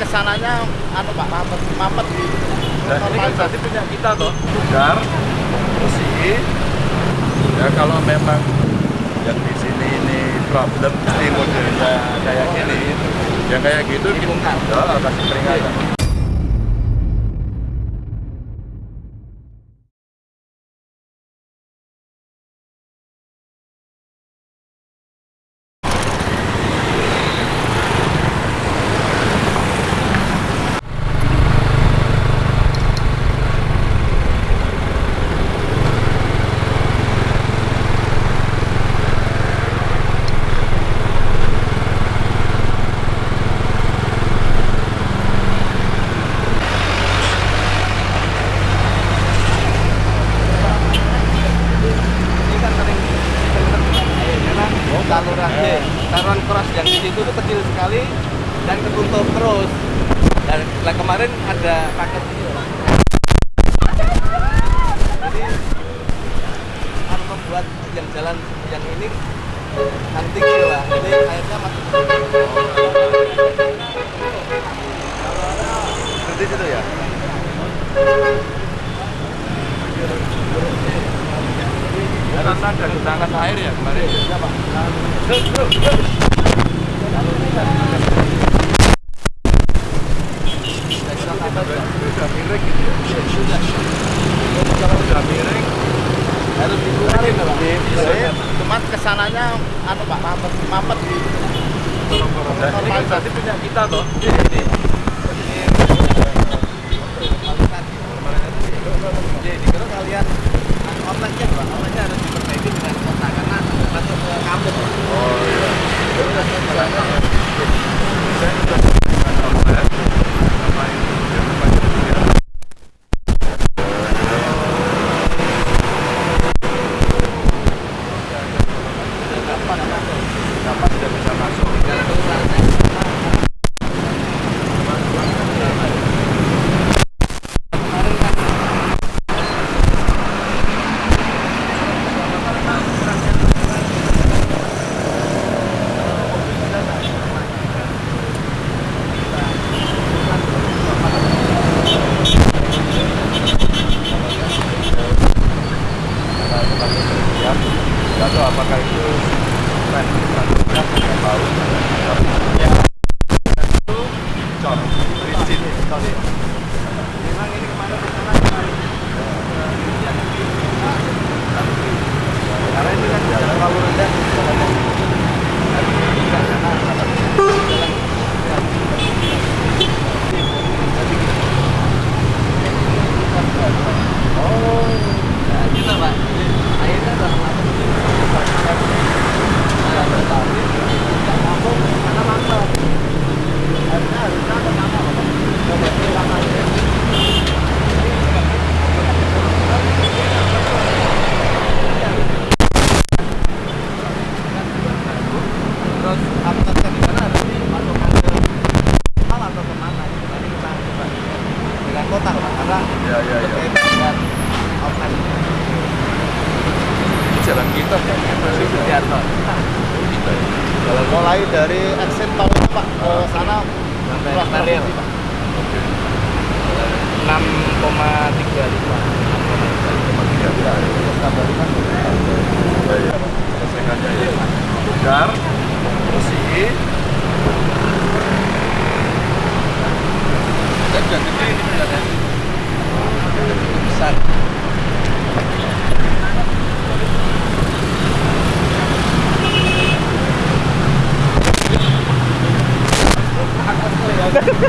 ke sananya anu Pak mampet mampet di Nah, ini kan berarti punya kita toh. Bugar, bersih. Ya kalau memang yang di sini ini problem mesti modelnya kayak gini. Yang kayak gitu. Ya, kasih peringatan. ini kan sering sering tergenang air karena saluran saluran keras yang di situ itu kecil sekali dan ketutup terus. Dan lah kemarin ada paket ini loh. jadi harus membuat yang jalan yang ini tinggi lah. Jadi airnya masuk Seperti itu ya. Karena ada genangan air ya kemarin. Ya, Pak. Sudah miring gitu ya. Sudah miring, harus dikeluarin Pak. Cuman ke sananya anu Pak mampet mampet di ini kan berarti punya kita toh. Jadi kalau kalian outletnya pak, outletnya harus diperbaiki dengan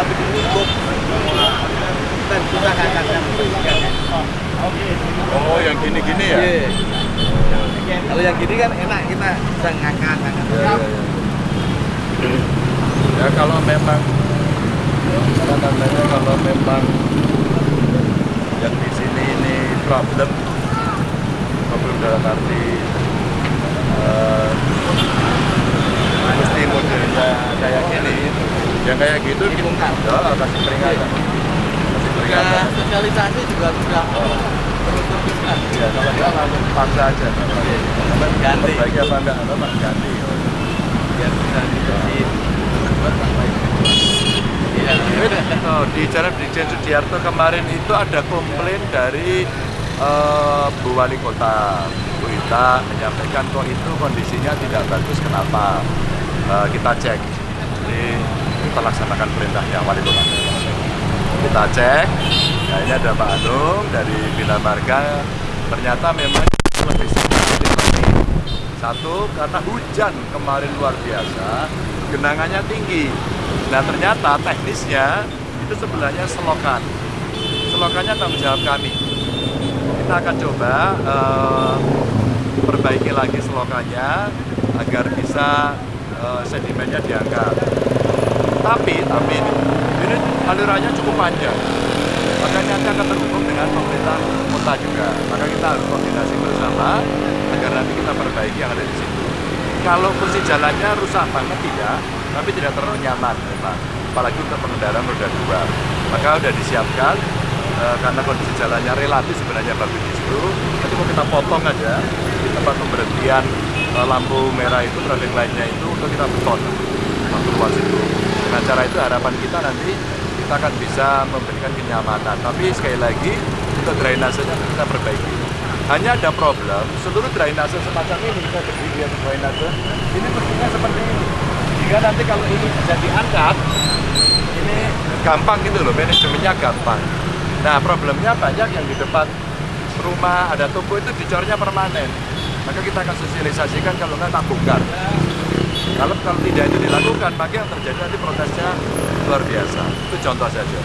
tapi ditutup dan kita akan akan oh yang gini-gini ya Iya. Kalau yang gini kan enak kita bisa ngangkat-ngangkat. Ya, ya, ya. kalau memang apa namanya kalau memang yang di sini ini problem problem dalam arti eh, mesti modelnya kayak gini yang kayak gitu Dibongkar. ya, kasih peringatan kasih Juga peringatan sosialisasi juga sudah perlu teruskan. ya kalau dia langsung paksa aja Ganti. perbaiki apa enggak apa Pak? ganti Biar bisa? Iya. Oh, di Jalan Brigjen Sudiarto kemarin itu ada komplain dari eh, Bu Wali Kota Bu Ita menyampaikan kok itu kondisinya tidak bagus kenapa Eh, kita cek jadi kita laksanakan perintahnya Wali Kota kita cek. Nah ini ada Pak Anung dari Bina Marga. Ternyata memang ini satu karena hujan kemarin luar biasa genangannya tinggi. Nah ternyata teknisnya itu sebenarnya selokan. Selokannya tanggung jawab kami. Kita akan coba eh, perbaiki lagi selokannya agar bisa eh, sedimennya diangkat tapi tapi ini, ini alirannya cukup panjang. Makanya nanti akan terhubung dengan pemerintah kota juga. Maka kita harus koordinasi bersama agar nanti kita perbaiki yang ada di situ. Kalau fungsi jalannya rusak banget tidak. Tapi tidak terlalu nyaman memang apalagi untuk pengendara roda dua. Maka sudah disiapkan eh, karena kondisi jalannya relatif sebenarnya bagus di situ nanti mau kita potong aja di tempat pemberhentian eh, lampu merah itu traffic light-nya itu untuk kita beton waktu luas itu dengan cara itu harapan kita nanti kita akan bisa memberikan kenyamanan. Tapi sekali lagi untuk drainasenya kita perbaiki. Hanya ada problem seluruh drainase semacam ini kita berdiri di drainase ini mestinya seperti ini. Jika nanti kalau ini bisa diangkat ini gampang gitu loh manajemennya gampang. Nah problemnya banyak yang di depan rumah ada toko itu dicornya permanen. Maka kita akan sosialisasikan kalau nggak tak bongkar kalau kalau tidak itu dilakukan, maka yang terjadi nanti protesnya luar biasa. Itu contoh saja.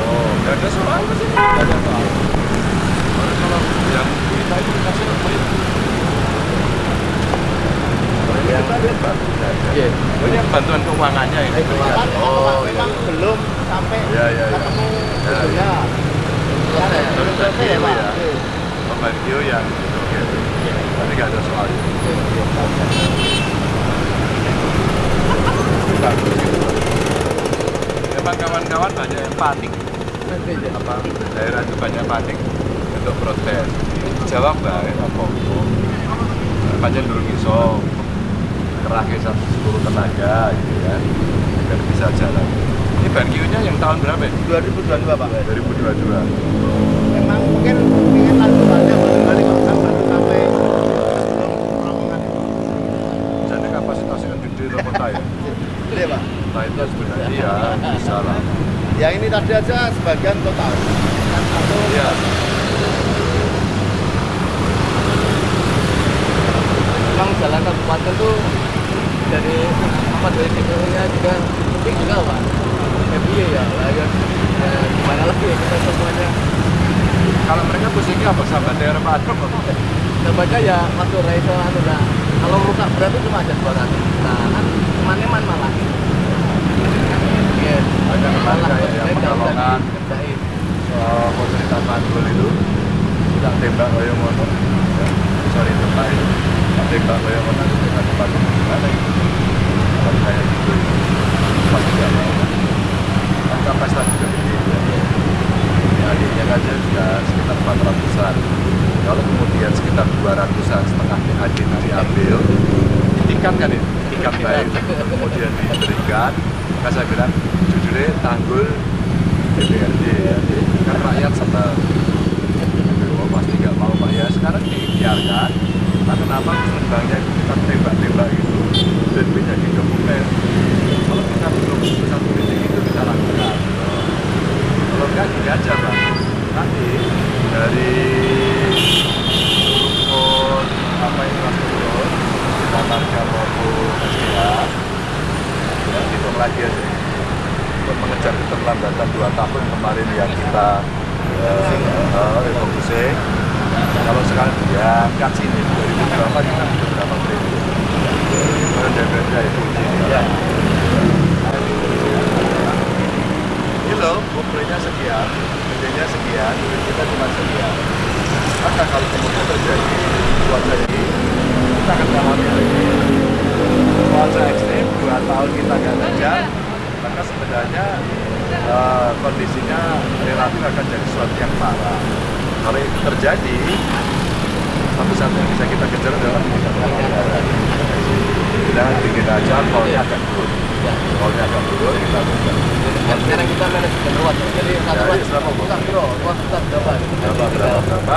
Oh, nggak ada soal sih. Nggak ada soal. Kalau kalau yang kita itu dikasih nomor itu. Kalau ini kita lihat bagus saja. Iya. Oh, ini yang bantuan keuangannya ini. Kan Oh, memang iya. belum iya, iya. ketemu Ya, ujungnya. Selesai. Terus Selesai ya, Pak? ya. Pembagio yang oke. Tadi nggak ada soal. Memang kawan-kawan banyak yang panik apa daerah itu banyak panik untuk protes jawab baik apa panjang dulu iso kerahke satu seluruh tenaga gitu ya agar bisa jalan tahun berapa ya? 2022 Pak. 2022 Memang mungkin ingin lanjutannya baru balik Pak. Kan baru sampai sebelum rombongan itu. jadi kapasitasnya kan gede loh kota ya Gede Pak. nah itu sebenarnya iya bisa lah Yang ini tadi aja sebagian total. Kan satu iya Memang jalan kabupaten tuh dari apa dari teknologinya juga penting juga pak. Tapi ya, ya, gimana lagi ya kita semuanya. kalau mereka pusingnya apa sahabat daerah Pak Adrom apa? Nampaknya ya waktu Raiso anu nah, kalau rusak berat itu cuma ada dua kali. Nah kan cuma neman malah. Iya. Ada lembaga ya, penolongan. dikerjain. soal fasilitas pantul itu tidak tembak ngono ya. sorry tembak itu tembak koyo ngono itu dengan tempat itu kalau saya Maka saya bilang judulnya tanggul DPRD ya. Kan rakyat senang. Oh, pasti nggak mau Pak ya. Sekarang dibiarkan. Nah, kenapa musrembangnya itu kita tembak-tembak itu dan menjadi dokumen. Kalau kita belum keputusan politik itu kita lakukan. Kalau enggak gini aja Pak. Nanti dari rukun apa infrastruktur kita marga maupun SDA ya, hitung lagi aja untuk mengejar keterlambatan dua tahun kemarin yang kita eh, eh, refocusing kalau sekarang diangkat sini 2000 berapa kita sudah berapa triliun kemudian DPRD itu ya. ini loh komplainnya sekian gedenya sekian kita cuma sekian maka kalau kemudian terjadi cuaca ini kita akan alami lagi cuaca ekstrim dua tahun kita nggak hujan maka sebenarnya eh, kondisinya relatif akan jadi sesuatu yang parah kalau itu terjadi satu-satu yang bisa kita kejar adalah jangan bikin aja tolnya akan turun. Tolnya akan turun kita buka sekarang kita manajemen ruas. Ya. Jadi satu ruas berapa, kita bro, ruas berapa? berapa berapa berapa?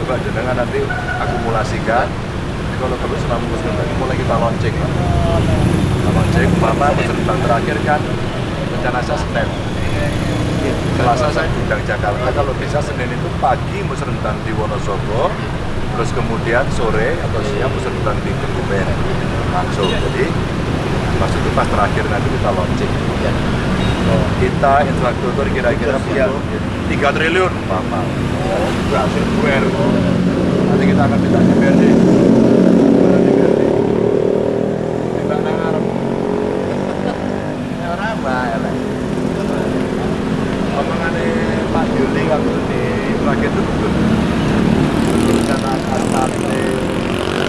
coba jenengan nanti akumulasikan. Jadi kalau perlu selama musim ini mulai kita launching Pak. kita launching mama musim terakhir kan? Rencana saya Senin Selasa saya diundang Jakarta kalau bisa Senin itu pagi musrenbang di Wonosobo terus kemudian sore atau siang musrenbang di Kebumen langsung. Jadi maksudnya pas terakhir nanti kita launching. Kita infrastruktur kira-kira butuh 3 triliun. Mama berhasil buer nanti kita akan minta DPRD Pak Yuli waktu di Praget itu asal ini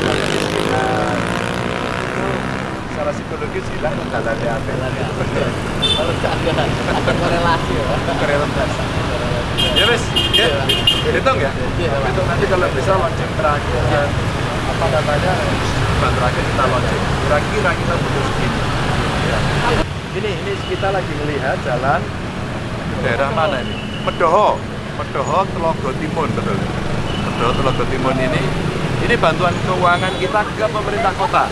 kemiskinan itu secara psikologis hilang jalannya apa Kalau nggak ada, ada korelasi ya. kerelevan ya wes ya hitung ya? Iya, hitung nanti kalau bisa launching terakhir apa namanya bulan terakhir kita launching. Kira-kira kita butuh segini. Ya. ini ini kita lagi melihat jalan daerah mana ini? Medoho. Medoho Telogo Timun betul Medoho Telogo Timun ini ini bantuan keuangan kita ke pemerintah kota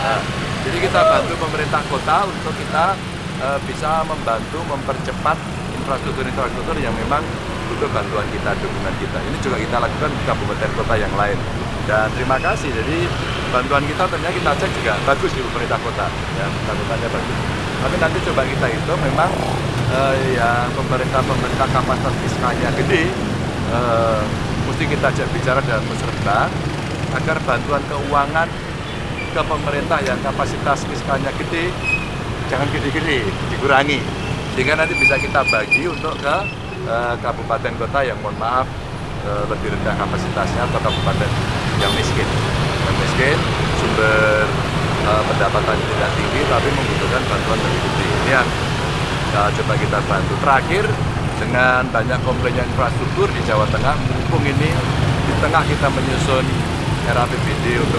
Nah, jadi kita bantu pemerintah kota untuk kita eh, bisa membantu mempercepat infrastruktur-infrastruktur yang memang butuh bantuan kita, dukungan kita. Ini juga kita lakukan di kabupaten kota yang lain. Dan terima kasih. Jadi bantuan kita ternyata kita cek juga bagus di pemerintah kota. Ya, bantuannya bagus. Tapi nanti coba kita itu memang eh, yang pemerintah-pemerintah kapasitas fiskalnya gede, eh, mesti kita ajak bicara dalam musrembang agar bantuan keuangan ke pemerintah yang kapasitas fiskalnya gede jangan gede-gede dikurangi. Sehingga nanti bisa kita bagi untuk ke eh, kabupaten kota yang mohon maaf eh, lebih rendah kapasitasnya atau kabupaten yang miskin. Yang miskin sumber eh, pendapatan tidak tinggi tapi membutuhkan bantuan lebih gede. Ini yang eh, coba kita bantu. Terakhir dengan banyak komplainnya infrastruktur di Jawa Tengah mumpung ini di tengah kita menyusun era APBD untuk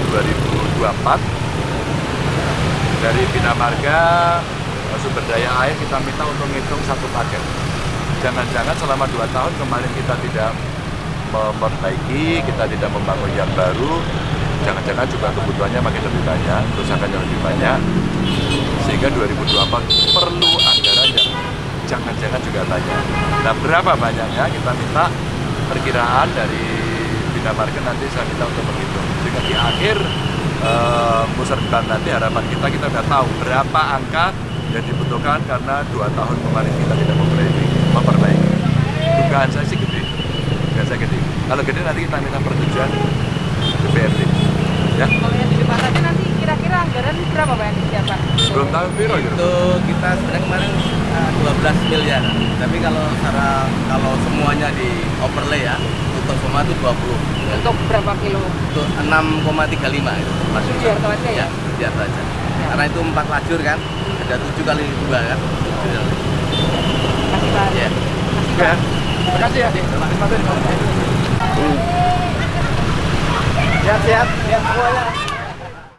2024 dari Bina Marga sumber daya air kita minta untuk ngitung satu paket. Jangan-jangan selama dua tahun kemarin kita tidak memperbaiki, kita tidak membangun yang baru, jangan-jangan juga kebutuhannya makin lebih banyak, kerusakannya lebih banyak, sehingga 2024 perlu anggaran yang jangan-jangan juga banyak. Nah berapa banyaknya kita minta perkiraan dari Bina Marga nanti saya minta untuk menghitung, sehingga di akhir uh, musrenbang nanti harapan kita kita udah tahu berapa angka yang dibutuhkan karena dua tahun kemarin kita tidak memperbaiki. memperbaiki. Dugaan saya sih gede, dugaan saya gede. Kalau gede nanti kita minta persetujuan DPRD. Ya, Kalau yang di depan nanti kira-kira anggaran berapa Pak yang disiapkan? belum tahu piro gitu. Itu kita sebenarnya kemarin eh, 12 miliar. Tapi kalau secara kalau semuanya di overlay ya, untuk semua itu 20. Untuk berapa kilo? Untuk 6,35 itu masuk. Biar tahu aja ya? biar tahu aja. Karena itu empat lajur kan, ada tujuh kali dua kan. Tujuh kali. Kasih Pak. Ya. Ya. terima kasih ya. Terima kasih. Siap siap, siap semuanya.